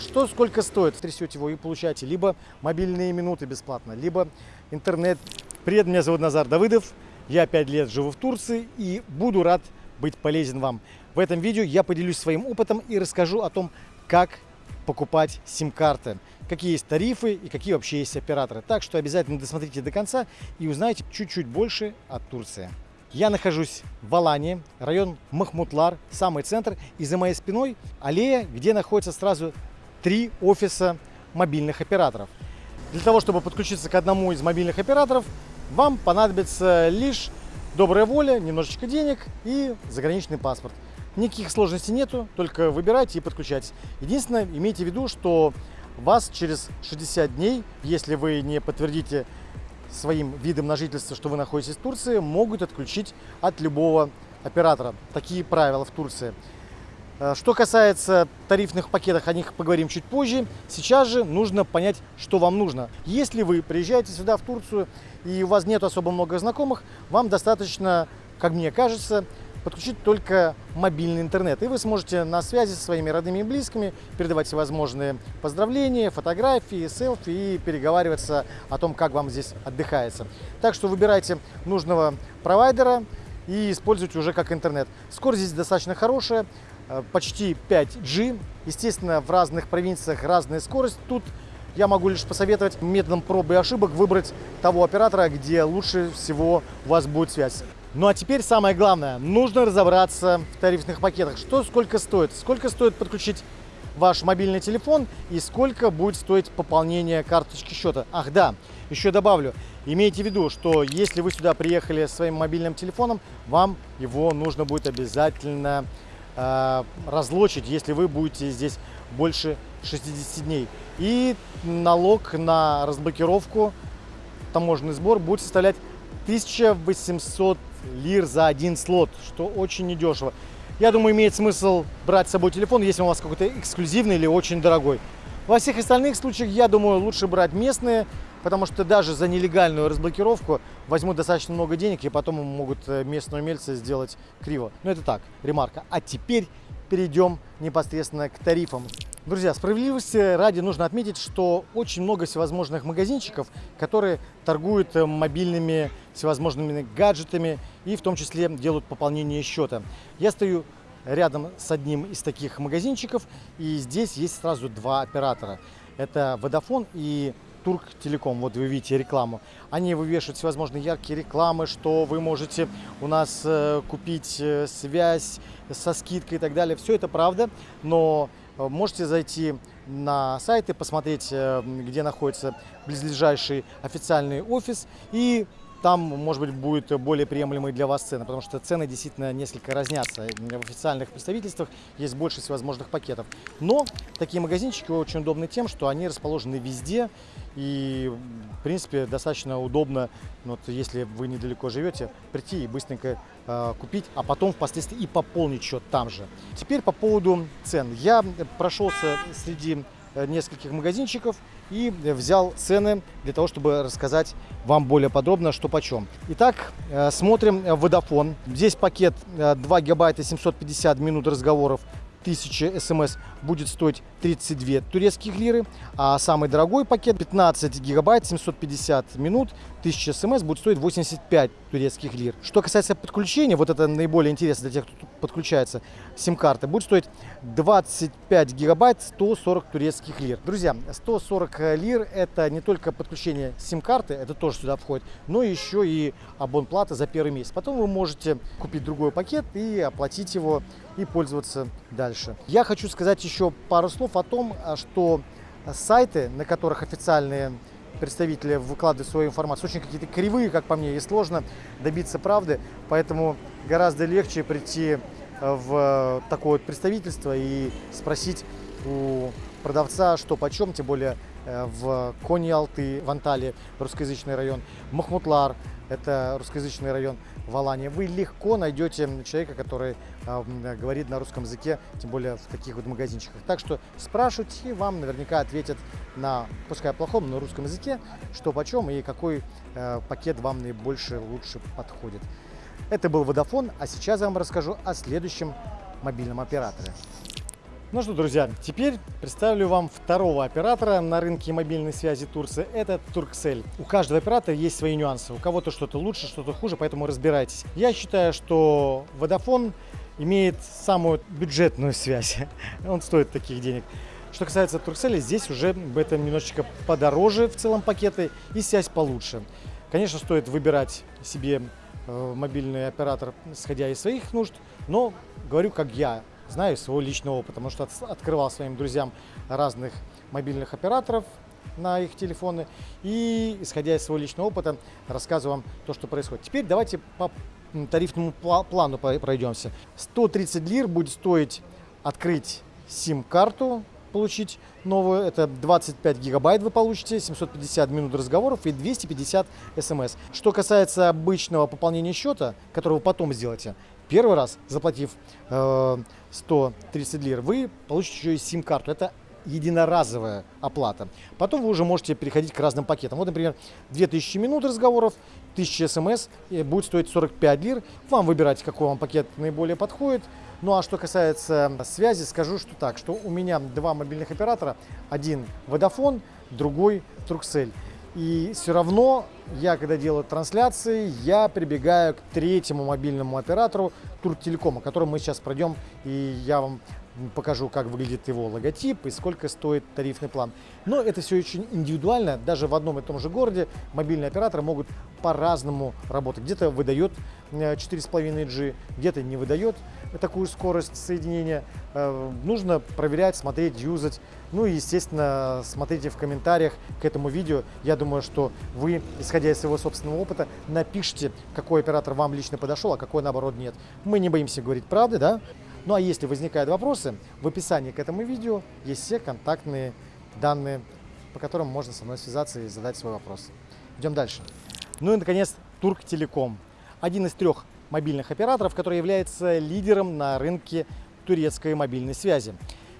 Что сколько стоит? Трясете его и получаете либо мобильные минуты бесплатно, либо интернет. Привет, меня зовут Назар Давыдов. Я 5 лет живу в Турции и буду рад быть полезен вам. В этом видео я поделюсь своим опытом и расскажу о том, как покупать сим-карты, какие есть тарифы и какие вообще есть операторы. Так что обязательно досмотрите до конца и узнаете чуть-чуть больше о Турции. Я нахожусь в Алании, район Махмутлар, самый центр, и за моей спиной аллея, где находится сразу три офиса мобильных операторов. Для того, чтобы подключиться к одному из мобильных операторов, вам понадобится лишь добрая воля, немножечко денег и заграничный паспорт. Никаких сложностей нету, только выбирайте и подключайтесь. Единственное, имейте в виду, что вас через 60 дней, если вы не подтвердите своим видом на жительство, что вы находитесь в Турции, могут отключить от любого оператора. Такие правила в Турции. Э, что касается тарифных пакетов, о них поговорим чуть позже. Сейчас же нужно понять, что вам нужно. Если вы приезжаете сюда, в Турцию, и у вас нет особо много знакомых, вам достаточно, как мне кажется, подключить только мобильный интернет. И вы сможете на связи со своими родными и близкими передавать всевозможные поздравления, фотографии, селфи и переговариваться о том, как вам здесь отдыхается. Так что выбирайте нужного провайдера и используйте уже как интернет. Скорость здесь достаточно хорошая, почти 5G. Естественно, в разных провинциях разная скорость. Тут я могу лишь посоветовать методом пробы и ошибок выбрать того оператора, где лучше всего у вас будет связь. Ну а теперь самое главное, нужно разобраться в тарифных пакетах. Что сколько стоит? Сколько стоит подключить ваш мобильный телефон и сколько будет стоить пополнение карточки счета. Ах да, еще добавлю, имейте в виду, что если вы сюда приехали своим мобильным телефоном, вам его нужно будет обязательно э, разлочить, если вы будете здесь больше 60 дней. И налог на разблокировку, таможенный сбор будет составлять 1800 лир за один слот, что очень недешево. Я думаю, имеет смысл брать с собой телефон, если у вас какой-то эксклюзивный или очень дорогой. Во всех остальных случаях, я думаю, лучше брать местные, потому что даже за нелегальную разблокировку возьмут достаточно много денег, и потом могут э, местные умельцы сделать криво. Но это так, ремарка. А теперь перейдем непосредственно к тарифам. Друзья, справедливости ради нужно отметить, что очень много всевозможных магазинчиков, которые торгуют э, мобильными всевозможными гаджетами и в том числе делают пополнение счета. Я стою рядом с одним из таких магазинчиков, и здесь есть сразу два оператора. Это Vodafone и Турк Телеком. Вот вы видите рекламу. Они вывешивают всевозможные яркие рекламы, что вы можете у нас э, купить э, связь со скидкой и так далее. Все это правда, но Э, можете зайти на сайт и посмотреть, где находится близлежащий официальный офис и там, может быть, будет более приемлемые для вас цены, потому что цены действительно несколько разнятся. В официальных представительствах есть больше всевозможных пакетов. Но такие магазинчики очень удобны тем, что они расположены везде и, в принципе, достаточно удобно, ну, вот, если вы недалеко живете, прийти и быстренько э, купить, а потом впоследствии и пополнить счет там же. Теперь по поводу цен. Я прошелся среди нескольких магазинчиков и взял цены для того, чтобы рассказать вам более подробно, что почем. Итак, э, смотрим Vodafone. Здесь пакет 2 э, гигабайта 750 минут разговоров 1000 смс будет стоить 32 турецких лиры, а самый дорогой пакет 15 гигабайт 750 минут 1000 смс будет стоить 85 турецких лир. Что касается подключения, вот это наиболее интересно для тех, кто подключается, сим-карты, будет стоить 25 гигабайт 140 турецких лир. Друзья, 140 лир это не только подключение сим-карты, это тоже сюда входит, но еще и абонплата за первый месяц. Потом вы можете купить другой пакет и оплатить его и пользоваться дальше. Я хочу сказать еще пару слов о том, а, что сайты, на которых официальные представители выкладывают свою информацию, очень какие-то кривые, как по мне, и сложно добиться правды, поэтому гораздо легче прийти э, в такое вот представительство и спросить у продавца, что почем, тем более в Кони-Алты, в Анталии, русскоязычный район, Махмутлар, это русскоязычный район в Алании, вы легко найдете человека, который э, говорит на русском языке, тем более в таких вот магазинчиках. Так что спрашивайте, вам наверняка ответят на, пускай плохом, но русском языке, что почем и какой э, пакет вам наибольше лучше подходит. Это был Vodafone, а сейчас я вам расскажу о следующем мобильном операторе. Ну что, друзья, теперь представлю вам второго оператора на рынке мобильной связи Турции. Это Turkcell. У каждого оператора есть свои нюансы. У кого-то что-то лучше, что-то хуже, поэтому разбирайтесь. Я считаю, что Vodafone имеет самую бюджетную связь. Он стоит таких денег. Что касается Turkcell, здесь уже в этом немножечко подороже в целом пакеты и связь получше. Конечно, стоит выбирать себе э, мобильный оператор, исходя из своих нужд, но говорю, как я знаю из своего личного опыта, потому что открывал своим друзьям разных мобильных операторов на их телефоны и, исходя из своего личного опыта, рассказываю вам то, что происходит. Теперь давайте по тарифному плану пройдемся. 130 лир будет стоить открыть сим-карту, получить новую. Это 25 гигабайт вы получите, 750 минут разговоров и 250 смс. Что касается обычного пополнения счета, которого вы потом сделаете, первый раз, заплатив э, 130 лир, вы получите еще и сим-карту. Это единоразовая оплата. Потом вы уже можете переходить к разным пакетам. Вот, например, 2000 минут разговоров, 1000 смс будет стоить 45 лир. Вам выбирать, какой вам пакет наиболее подходит. Ну а что касается связи, скажу, что так, что у меня два мобильных оператора. Один Vodafone, другой Turkcell. И все равно я, когда делаю трансляции, я прибегаю к третьему мобильному оператору Туртелекома, которым мы сейчас пройдем, и я вам покажу, как выглядит его логотип и сколько стоит тарифный план. Но это все очень индивидуально. Даже в одном и том же городе мобильные операторы могут по-разному работать. Где-то выдает 4,5G, э, где-то не выдает такую скорость соединения. Э, нужно проверять, смотреть, юзать. Ну и, естественно, смотрите в комментариях к этому видео. Я думаю, что вы, исходя из своего собственного опыта, напишите, какой оператор вам лично подошел, а какой, наоборот, нет. Мы не боимся говорить правды, да? Ну а если возникают вопросы, в описании к этому видео есть все контактные данные, по которым можно со мной связаться и задать свой вопрос. Идем дальше. Ну и, наконец, Турктелеком. Один из трех мобильных операторов, который является лидером на рынке турецкой мобильной связи.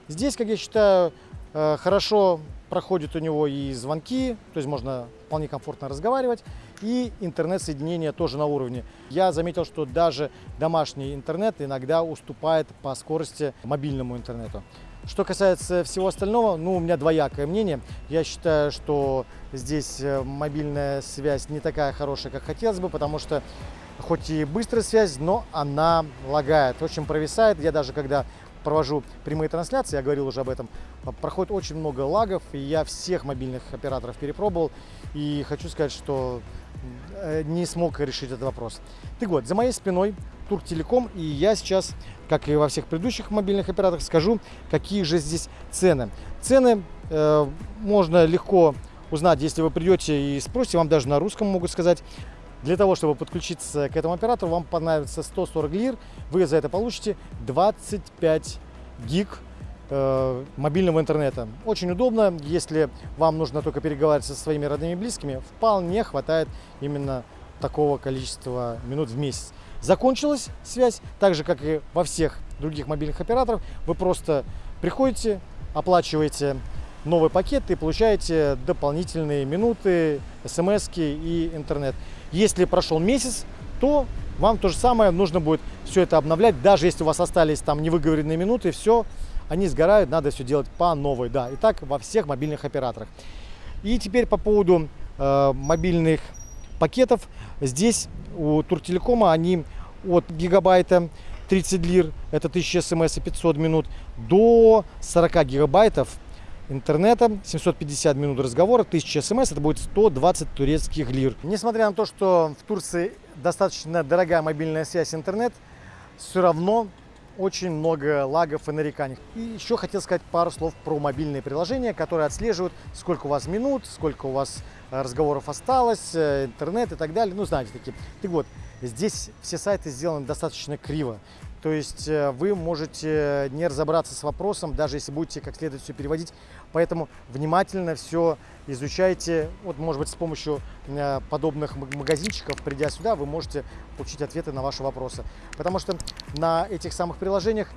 Здесь, как я считаю, э, хорошо проходят у него и звонки, то есть можно вполне комфортно разговаривать, и интернет-соединение тоже на уровне. Я заметил, что даже домашний интернет иногда уступает по скорости мобильному интернету. Что касается всего остального, ну, у меня двоякое мнение. Я считаю, что здесь э, мобильная связь не такая хорошая, как хотелось бы, потому что хоть и быстрая связь, но она лагает, очень провисает. Я даже когда провожу прямые трансляции, я говорил уже об этом, проходит очень много лагов, и я всех мобильных операторов перепробовал, и хочу сказать, что э, не смог решить этот вопрос. Так вот, за моей спиной Турктелеком, и я сейчас, как и во всех предыдущих мобильных операторах, скажу, какие же здесь цены. Цены э, можно легко узнать, если вы придете и спросите, вам даже на русском могут сказать. Для того, чтобы подключиться к этому оператору, вам понадобится 140 лир. Вы за это получите 25 гиг э, мобильного интернета. Очень удобно, если вам нужно только переговаривать со своими родными и близкими, вполне хватает именно такого количества минут в месяц. Закончилась связь, так же, как и во всех других мобильных операторов. Вы просто приходите, оплачиваете новый пакет и получаете дополнительные минуты, смс и интернет. Если прошел месяц, то вам то же самое нужно будет все это обновлять, даже если у вас остались там невыговоренные минуты, все, они сгорают, надо все делать по новой, да, и так во всех мобильных операторах. И теперь по поводу э, мобильных пакетов, здесь у Туртелекома они от гигабайта 30 лир, это 1000 смс и 500 минут, до 40 гигабайтов интернета, 750 минут разговора, 1000 смс, это будет 120 турецких лир. Несмотря на то, что в Турции достаточно дорогая мобильная связь интернет, все равно очень много лагов и нареканий. И еще хотел сказать пару слов про мобильные приложения, которые отслеживают, сколько у вас минут, сколько у вас э, разговоров осталось, э, интернет и так далее. Ну, знаете, такие. Так вот, здесь все сайты сделаны достаточно криво. То есть э, вы можете не разобраться с вопросом, даже если будете как следует все переводить. Поэтому внимательно все изучайте. Вот, может быть, с помощью э, подобных магазинчиков, придя сюда, вы можете получить ответы на ваши вопросы. Потому что на этих самых приложениях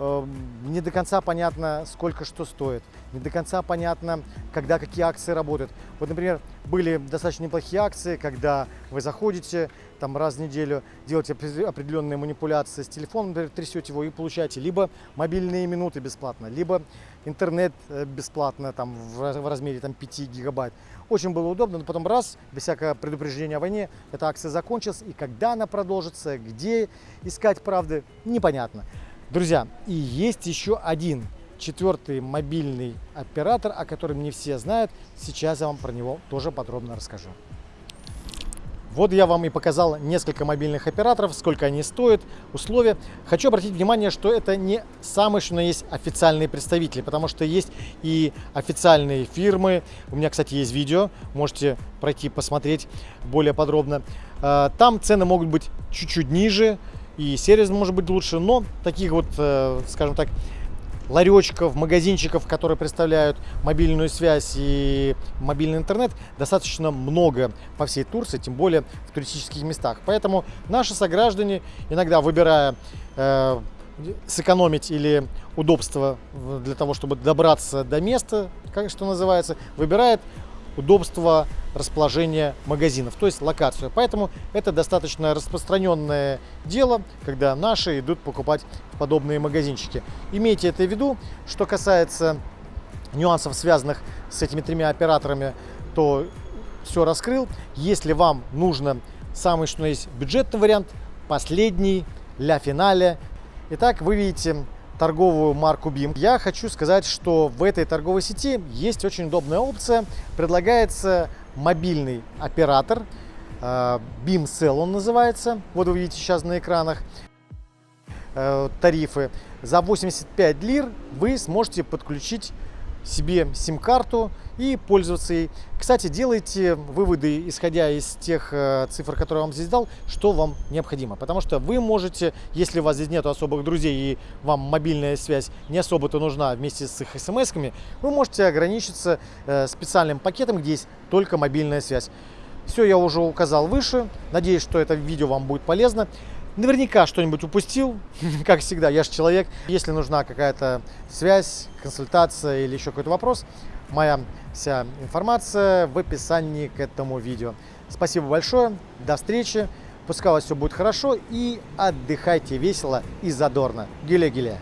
не до конца понятно, сколько что стоит, не до конца понятно, когда какие акции работают. Вот, например, были достаточно неплохие акции, когда вы заходите там раз в неделю, делаете определенные манипуляции с телефоном, например, трясете его и получаете либо мобильные минуты бесплатно, либо интернет э, бесплатно там в размере там 5 гигабайт. Очень было удобно, но потом раз, без всякого предупреждения о войне, эта акция закончилась, и когда она продолжится, где искать правды, непонятно. Друзья, и есть еще один четвертый мобильный оператор, о котором не все знают. Сейчас я вам про него тоже подробно расскажу. Вот я вам и показал несколько мобильных операторов, сколько они стоят, условия. Хочу обратить внимание, что это не самые, что на есть официальные представители, потому что есть и официальные фирмы. У меня, кстати, есть видео, можете пройти посмотреть более подробно. А, там цены могут быть чуть-чуть ниже, и сервис может быть лучше, но таких вот, э, скажем так, ларечков, магазинчиков, которые представляют мобильную связь и мобильный интернет, достаточно много по всей Турции, тем более в туристических местах. Поэтому наши сограждане, иногда выбирая э, сэкономить или удобство для того, чтобы добраться до места, как что называется, выбирает удобство расположения магазинов, то есть локацию. Поэтому это достаточно распространенное дело, когда наши идут покупать подобные магазинчики. Имейте это в виду. Что касается нюансов, связанных с этими тремя операторами, то все раскрыл. Если вам нужно самый что есть бюджетный вариант, последний, для финале. Итак, вы видите торговую марку BIM. Я хочу сказать, что в этой торговой сети есть очень удобная опция. Предлагается мобильный оператор, э, BIM Cell он называется. Вот вы видите сейчас на экранах э, тарифы. За 85 лир вы сможете подключить себе сим-карту и пользоваться ей. Кстати, делайте выводы, исходя из тех э, цифр, которые я вам здесь дал, что вам необходимо. Потому что вы можете, если у вас здесь нет особых друзей и вам мобильная связь не особо-то нужна вместе с их смс-ками, вы можете ограничиться э, специальным пакетом, где есть только мобильная связь. Все я уже указал выше. Надеюсь, что это видео вам будет полезно. Наверняка что-нибудь упустил, как всегда, я же человек. Если нужна какая-то связь, консультация или еще какой-то вопрос, моя вся информация в описании к этому видео. Спасибо большое, до встречи, пускай у вас все будет хорошо и отдыхайте весело и задорно. Гиле-гиле!